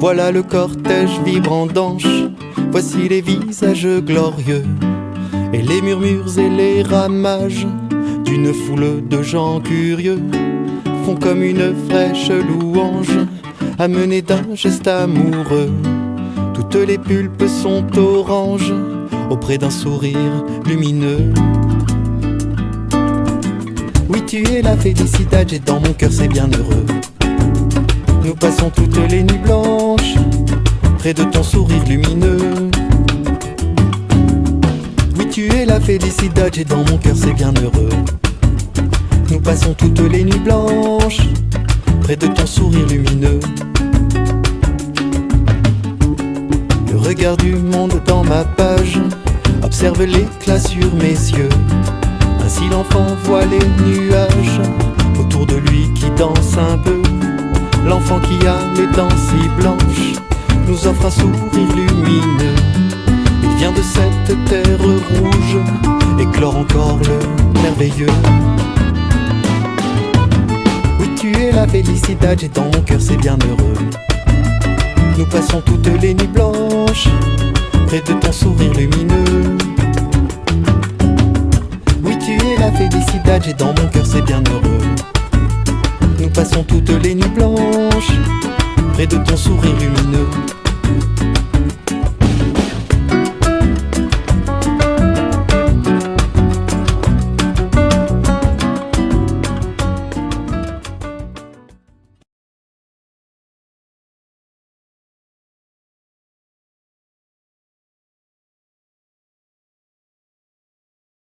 Voilà le cortège vibrant d'anches, voici les visages glorieux, et les murmures et les ramages d'une foule de gens curieux font comme une fraîche louange, amenée d'un geste amoureux. Toutes les pulpes sont oranges, auprès d'un sourire lumineux. Oui, tu es la félicité, et dans mon cœur c'est bien heureux. Nous passons toutes les nuits blanches près de ton sourire lumineux. Oui, tu es la félicité, et dans mon cœur c'est bien heureux. Nous passons toutes les nuits blanches près de ton sourire lumineux. Le regard du monde dans ma page observe l'éclat sur mes yeux. Ainsi l'enfant voit les nuages si blanches nous offre un sourire lumineux. Il vient de cette terre rouge, éclore encore le merveilleux. Oui, tu es la félicité, et dans mon cœur c'est bien heureux. Nous passons toutes les nuits blanches près de ton sourire lumineux. Oui, tu es la félicité, et dans mon cœur c'est bien heureux. Nous passons toutes les nuits blanches près de ton sourire lumineux.